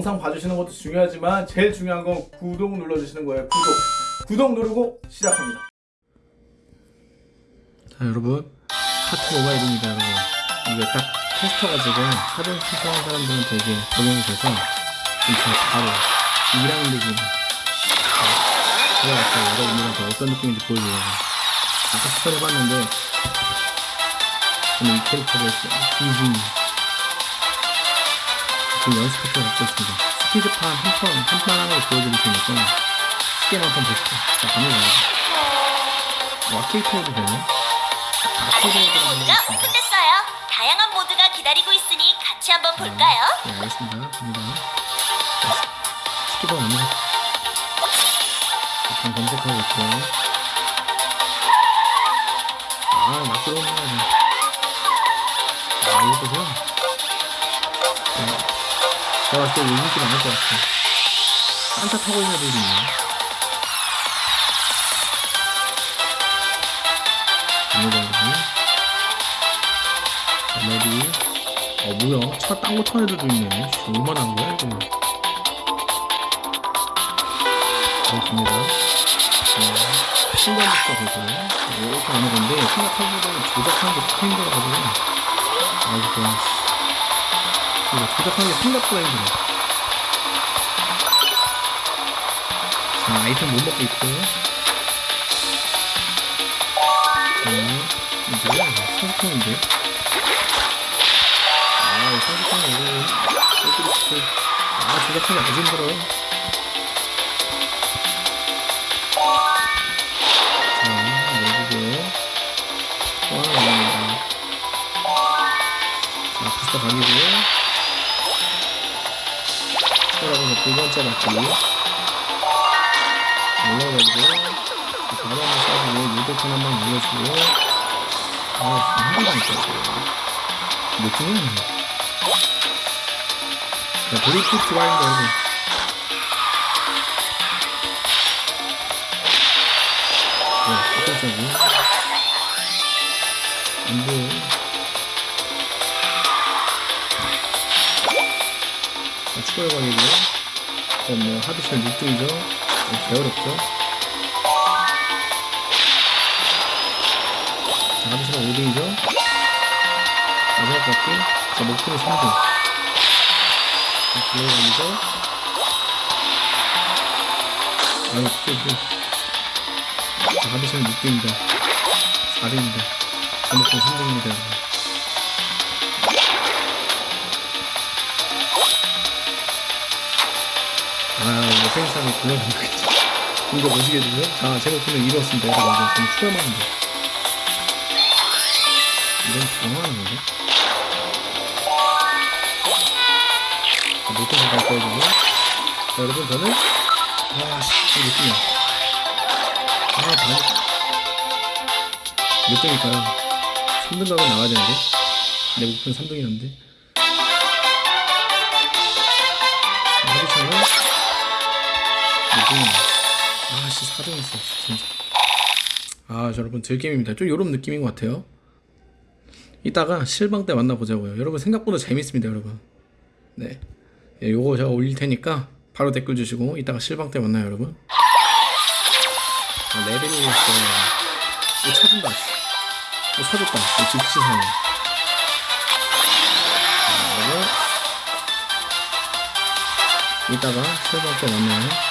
영상 봐주시는 것도 중요하지만 제일 중요한 건 구독 눌러주시는 거예요. 구독. 구독 누르고 시작합니다. 자 여러분. 카트 모바일입니다 여러분. 이게 딱 테스터가 지금 사전 신청한 사람들은 되게 적용이 돼서 진짜 바로 2라운드 기능 제가 아까 여러분들한테 어떤 느낌인지 보여드리려고 아까 추천해봤는데 저는 이 캐릭터를 디즈니 지금 연습해서 갖고 있습니다. 스피드판 한판 한판 하는 걸 보여드릴 테니까 쉽게만 한번 보시죠 자 갑니다. 와 케이크해도 되네. 알레르기 모드가 오픈됐어요. 다양한 모드가 기다리고 있으니 같이 한번 볼까요? 네 알겠습니다. 갑니다. 스키버 아니야 일단 검색하고 있고. 아막 들어오는 거 아니야 아 이거 보세요. 네. 제가 봤을 때 이거 인기 많을 것 같아. 산타 타고 있는 애들이 있네 에너지 어 뭐야? 차 딴거 타는 애들도 있네. 씨, 얼마나 한 거야 이거 그렇습니다. 어, 신관부터 보고 이렇게 하는 건데 생각하기보다는 조작하는 게 힘들어가지고 그냥 이거 조작하는 게 생각보다 힘들어 자 아이템 못 먹고 있고. 자 이거 뭐야 이거 성통인데. 아, 이 상식하는 이거 진짜 아, 조작하기 아주 힘들어요. 자, 또 하나 남깁니다. 자, 부스터 추가라고 두 번째 바퀴. 올라가지고 바로 한번 쏴주고 유도탄 한번 눌러주고. 아, 진짜 힘들다니까 느낌이 자, 브리티스 와인드 여러분 네, 첫 번째고 안 보여 자, 추가 요각이고 뭐 하드쉘 6등이죠? 개어렵죠? 자, 하드쉘 5등이죠? 마지막 바퀴? 자 목표는 3등 자 들어가면서 아유 진짜 자 하드시는 6등입니다. 4등입니다. 자 목표는 3등입니다 아 이거 팽상이 굴러간다겠지 이거 오시게 되죠? 자제 목표는 이뤘습니다. 여러분 이제 좀 하면 돼 이건 당황하는 건데? 목표 잠깐 꺼주고 자 여러분 저는 아씨 이거 느낌이야. 아 많이 몇 등일까요? 3등 가면 나와야 되는데? 내 목표는 3등이었는데? 하루차는 몇등 이야 아씨 4등 했어 진짜. 아저 여러분 즐게임입니다. 좀 요런 느낌인 것 같아요. 이따가 실방 때 만나보자고요. 여러분 생각보다 재밌습니다 여러분. 네. 예, 요거 제가 올릴 테니까 바로 댓글 주시고 이따가 실방 때 만나요 여러분. 아, 레벨이 이거 찾은다 이거 즉시사네 자, 여러분 이따가 실방 때 만나요